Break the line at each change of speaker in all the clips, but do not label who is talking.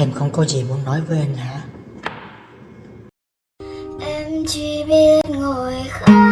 Em không có gì muốn nói với anh hả?
Em chỉ biết ngồi khóc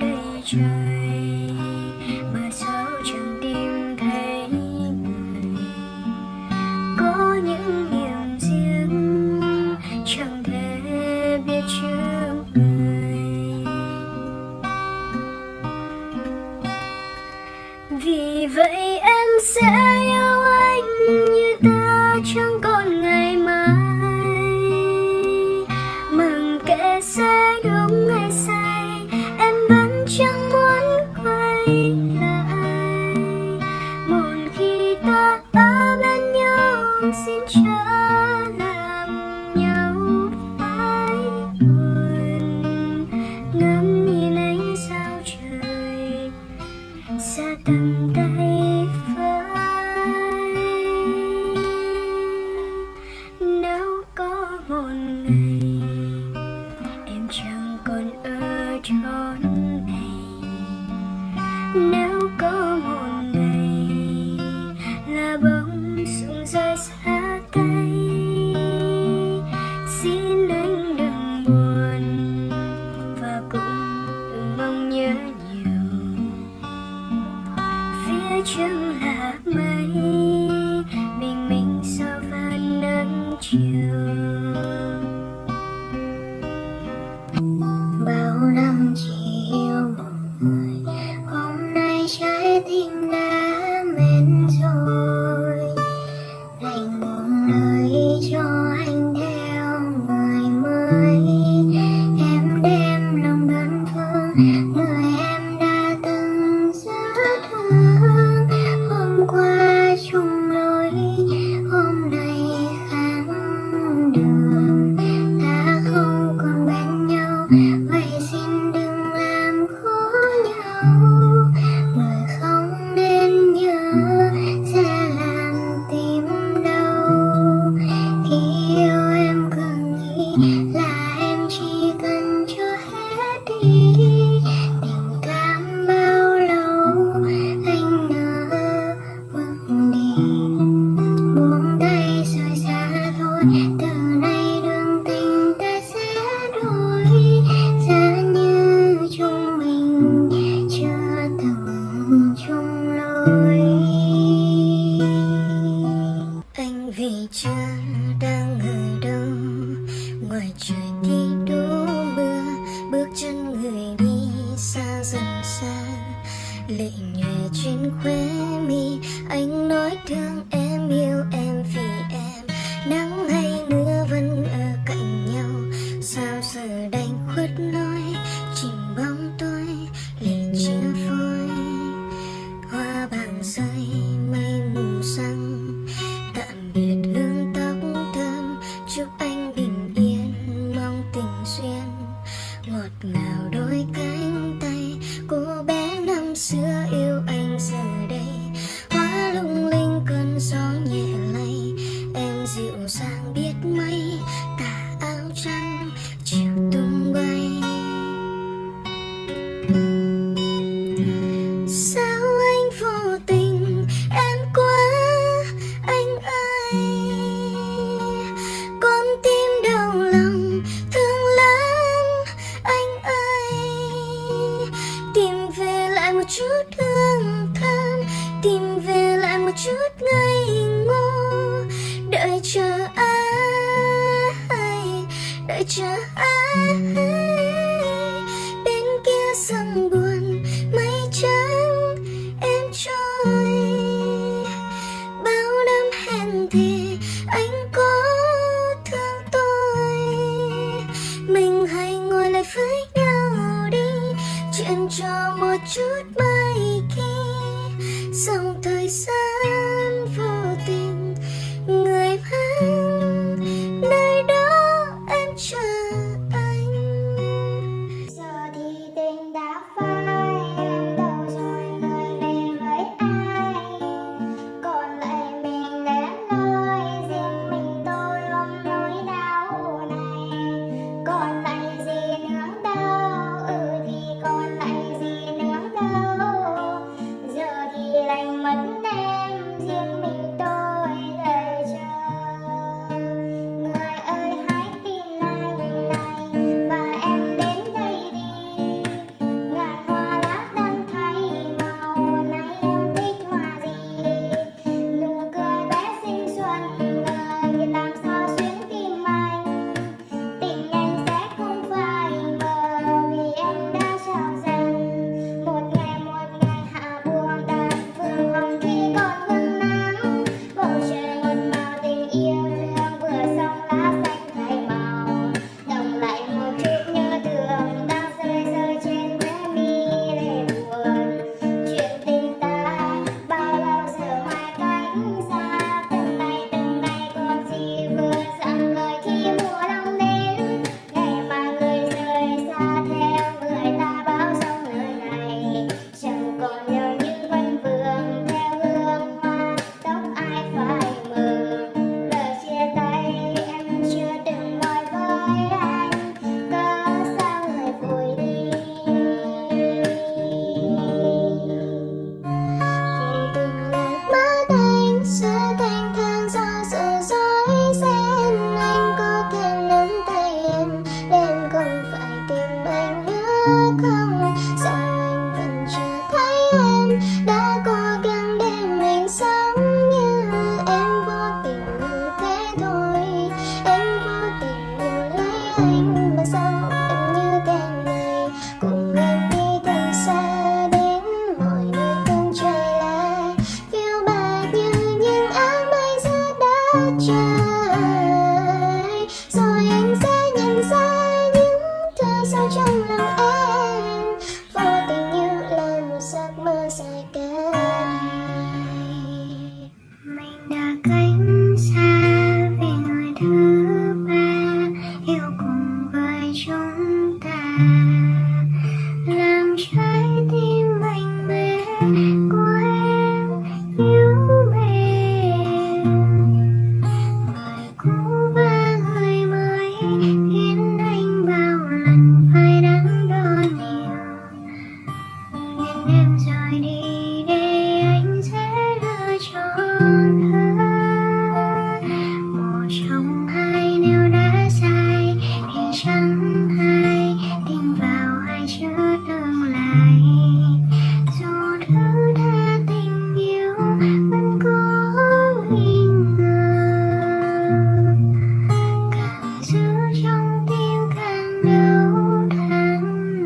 đầy trời mà sao chẳng tìm thấy người có những niềm riêng chẳng thể biết trước người vì vậy em sẽ còn ở chốn này nếu có một ngày là bóng sung rơi xa tay, xin anh đừng buồn và cũng đừng mong nhớ nhiều. Phía trước là mây, bình minh sao và nắng chiều. 谢。ngọt ngào đâu chờ ai? Bên kia sông buồn, mây trắng, em trôi. Bao năm hẹn thì anh có thương tôi. Mình hãy ngồi lại với nhau đi, chuyện cho một chút mai khi sông feeling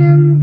I'm.